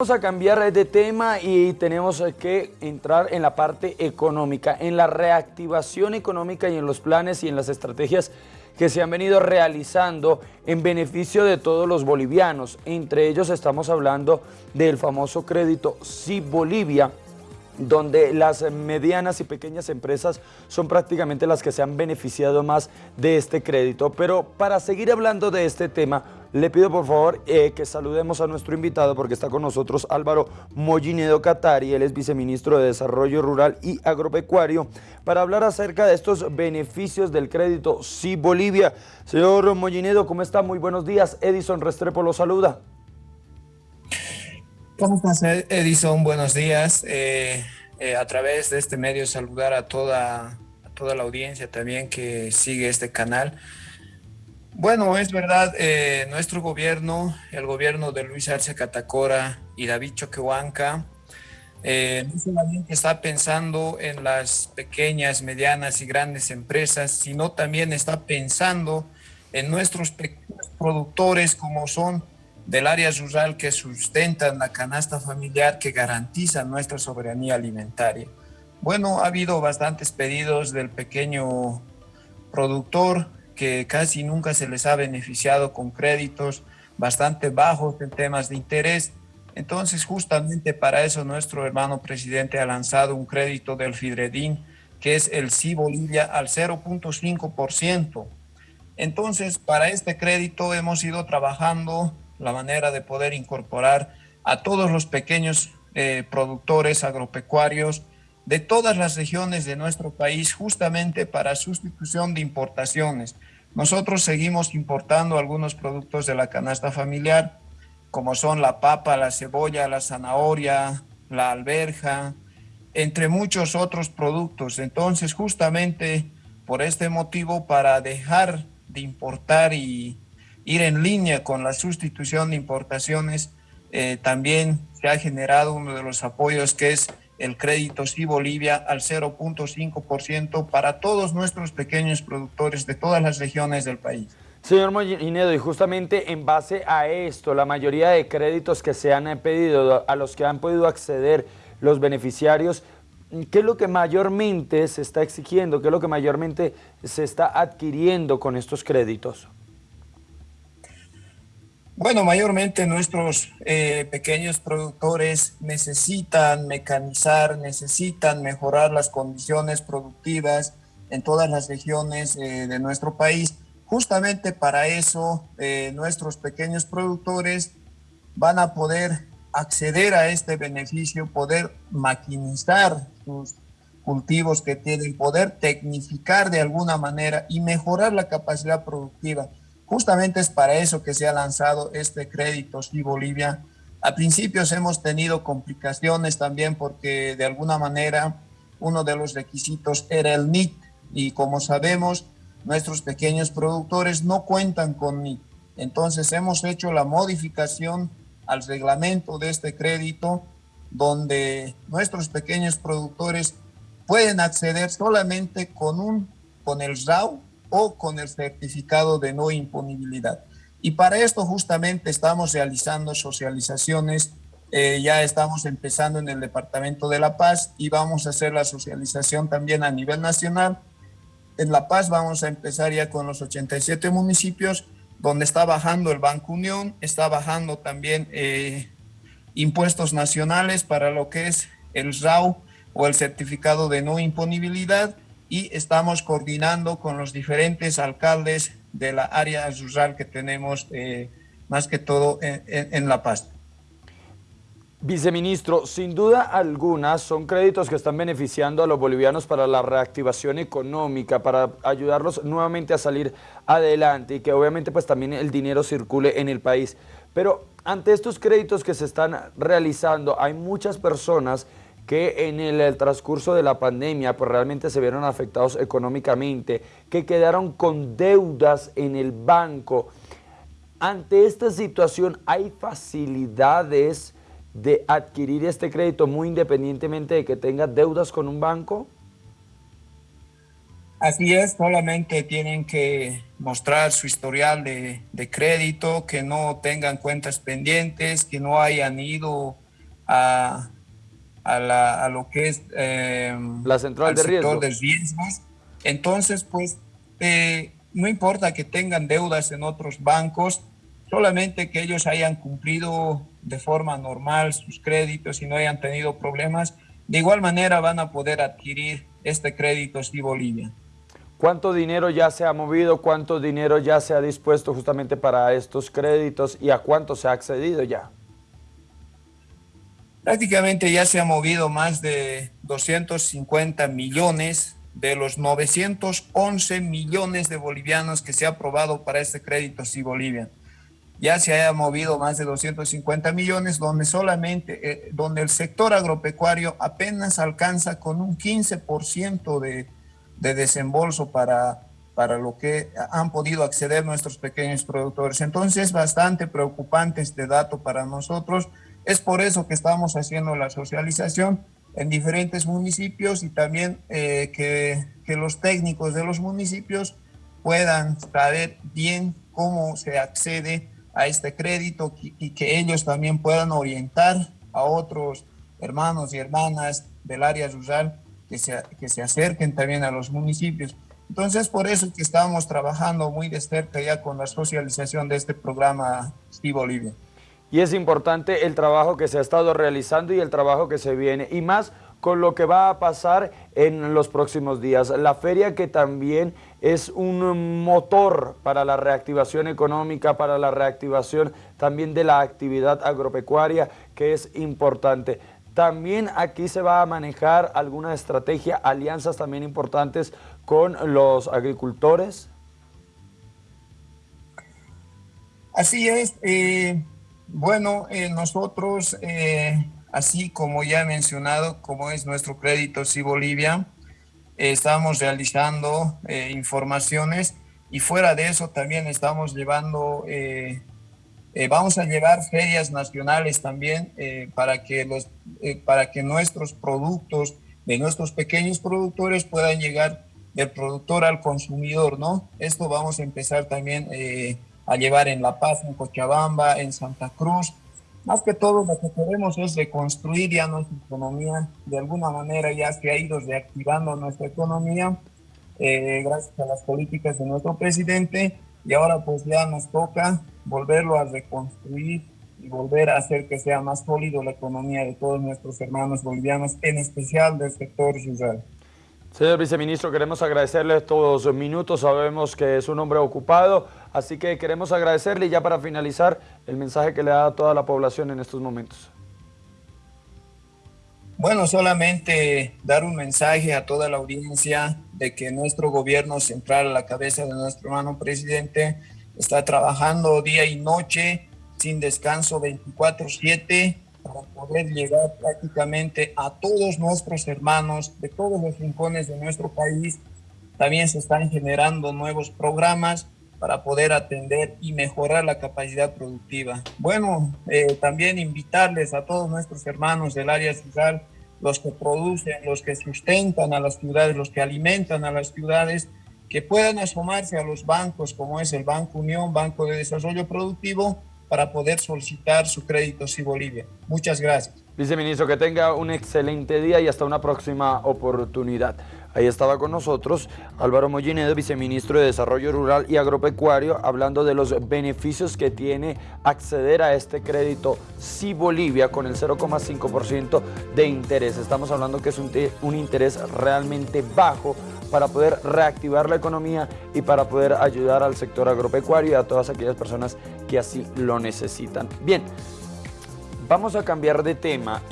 Vamos a cambiar de tema y tenemos que entrar en la parte económica, en la reactivación económica y en los planes y en las estrategias que se han venido realizando en beneficio de todos los bolivianos. Entre ellos estamos hablando del famoso crédito Sí Bolivia, donde las medianas y pequeñas empresas son prácticamente las que se han beneficiado más de este crédito. Pero para seguir hablando de este tema, le pido por favor eh, que saludemos a nuestro invitado porque está con nosotros Álvaro Mollinedo Catari, él es viceministro de Desarrollo Rural y Agropecuario, para hablar acerca de estos beneficios del crédito Sí Bolivia. Señor Mollinedo, ¿cómo está? Muy buenos días. Edison Restrepo lo saluda. ¿Cómo estás, Edison? Buenos días. Eh, eh, a través de este medio saludar a toda, a toda la audiencia también que sigue este canal. Bueno, es verdad, eh, nuestro gobierno, el gobierno de Luis Arce Catacora y David Choquehuanca, no solamente está pensando en las pequeñas, medianas y grandes empresas, sino también está pensando en nuestros productores como son del área rural que sustentan la canasta familiar que garantiza nuestra soberanía alimentaria. Bueno, ha habido bastantes pedidos del pequeño productor que casi nunca se les ha beneficiado con créditos bastante bajos en temas de interés. Entonces, justamente para eso nuestro hermano presidente ha lanzado un crédito del Fidredín, que es el Sí Bolivia al 0.5%. Entonces, para este crédito hemos ido trabajando la manera de poder incorporar a todos los pequeños eh, productores agropecuarios de todas las regiones de nuestro país justamente para sustitución de importaciones. Nosotros seguimos importando algunos productos de la canasta familiar, como son la papa, la cebolla, la zanahoria, la alberja, entre muchos otros productos. Entonces, justamente por este motivo, para dejar de importar y ir en línea con la sustitución de importaciones, eh, también se ha generado uno de los apoyos que es el crédito Sí Bolivia al 0.5% para todos nuestros pequeños productores de todas las regiones del país. Señor Mollinedo, y justamente en base a esto, la mayoría de créditos que se han pedido, a los que han podido acceder los beneficiarios, ¿qué es lo que mayormente se está exigiendo? ¿Qué es lo que mayormente se está adquiriendo con estos créditos? Bueno, mayormente nuestros eh, pequeños productores necesitan mecanizar, necesitan mejorar las condiciones productivas en todas las regiones eh, de nuestro país. Justamente para eso eh, nuestros pequeños productores van a poder acceder a este beneficio, poder maquinizar sus cultivos que tienen, poder tecnificar de alguna manera y mejorar la capacidad productiva. Justamente es para eso que se ha lanzado este crédito Sí Bolivia. A principios hemos tenido complicaciones también porque de alguna manera uno de los requisitos era el NIT y como sabemos nuestros pequeños productores no cuentan con NIT. Entonces hemos hecho la modificación al reglamento de este crédito donde nuestros pequeños productores pueden acceder solamente con, un, con el RAU o con el certificado de no imponibilidad. Y para esto justamente estamos realizando socializaciones, eh, ya estamos empezando en el Departamento de La Paz y vamos a hacer la socialización también a nivel nacional. En La Paz vamos a empezar ya con los 87 municipios, donde está bajando el Banco Unión, está bajando también eh, impuestos nacionales para lo que es el RAU o el certificado de no imponibilidad, y estamos coordinando con los diferentes alcaldes de la área rural que tenemos, eh, más que todo en, La Paz. Viceministro, sin duda alguna son créditos que están beneficiando a los bolivianos para la reactivación económica, para ayudarlos nuevamente a salir adelante y que obviamente pues también el dinero circule en el país. Pero ante estos créditos que se están realizando, hay muchas personas que en el, transcurso de la pandemia pues realmente se vieron afectados económicamente, que quedaron con deudas en el banco. Ante esta situación, ¿hay facilidades de adquirir este crédito muy independientemente de que tenga deudas con un banco? Así es, solamente tienen que mostrar su historial de, de crédito, que no tengan cuentas pendientes, que no hayan ido a, a, lo que es em, la central de riesgos. de riesgos. Entonces, pues, eh, no importa que tengan deudas en otros bancos, solamente que ellos hayan cumplido de forma normal sus créditos y no hayan tenido problemas, de igual manera van a poder adquirir este crédito si Bolivia. ¿Cuánto dinero ya se ha movido? ¿Cuánto dinero ya se ha dispuesto justamente para estos créditos? ¿Y a cuánto se ha accedido ya? Prácticamente ya se ha movido más de 250 millones de los 911 millones de bolivianos que se ha aprobado para este crédito si Bolivia. Ya se haya movido más de 250 millones, donde solamente, eh, donde el sector agropecuario apenas alcanza con un 15% de, de desembolso para, para lo que han podido acceder nuestros pequeños productores. Entonces, es bastante preocupante este dato para nosotros. Es por eso que estamos haciendo la socialización en diferentes municipios y también eh, que, los técnicos de los municipios puedan saber bien cómo se accede a este crédito y que ellos también puedan orientar a otros hermanos y hermanas del área rural que se, que se acerquen también a los municipios. Entonces, por eso que estamos trabajando muy de cerca ya con la socialización de este programa Sí Bolivia. Y es importante el trabajo que se ha estado realizando y el trabajo que se viene, y más con lo que va a pasar en los próximos días. La feria que también es un motor para la reactivación económica, para la reactivación también de la actividad agropecuaria, que es importante. También aquí se va a manejar alguna estrategia, alianzas también importantes con los agricultores. Así es. Eh, bueno, eh, nosotros, eh, así como ya he mencionado, como es nuestro crédito Sí Bolivia, estamos realizando informaciones y fuera de eso también estamos llevando eh, vamos a llevar ferias nacionales también eh, para, que los, eh, para que nuestros productos de nuestros pequeños productores puedan llegar del productor al consumidor, ¿no? Esto vamos a empezar también a llevar en La Paz, en Cochabamba, en Santa Cruz. Más que todo lo que queremos es reconstruir ya nuestra economía. De alguna manera ya se ha ido reactivando nuestra economía gracias a las políticas de nuestro presidente y ahora pues ya nos toca volverlo a reconstruir y volver a hacer que sea más sólido la economía de todos nuestros hermanos bolivianos, en especial del sector rural. Señor viceministro, queremos agradecerle estos minutos, sabemos que es un hombre ocupado, así que queremos agradecerle ya para finalizar el mensaje que le da a toda la población en estos momentos. Bueno, solamente dar un mensaje a toda la audiencia de que nuestro gobierno central, a la cabeza de nuestro hermano presidente, está trabajando día y noche sin descanso 24/7 para poder llegar prácticamente a todos nuestros hermanos de todos los rincones de nuestro país. También se están generando nuevos programas para poder atender y mejorar la capacidad productiva. Bueno, eh, también invitarles a todos nuestros hermanos del área rural, los que producen, los que sustentan a las ciudades, los que alimentan a las ciudades, que puedan asomarse a los bancos como es el Banco Unión, Banco de Desarrollo Productivo, para poder solicitar su crédito si Bolivia. Muchas gracias. Viceministro, que tenga un excelente día y hasta una próxima oportunidad. Ahí estaba con nosotros Álvaro Mollinedo, viceministro de Desarrollo Rural y Agropecuario, hablando de los beneficios que tiene acceder a este crédito Si Bolivia con el 0,5% de interés. Estamos hablando que es un, un interés realmente bajo para poder reactivar la economía y para poder ayudar al sector agropecuario y a todas aquellas personas que así lo necesitan. Bien, vamos a cambiar de tema.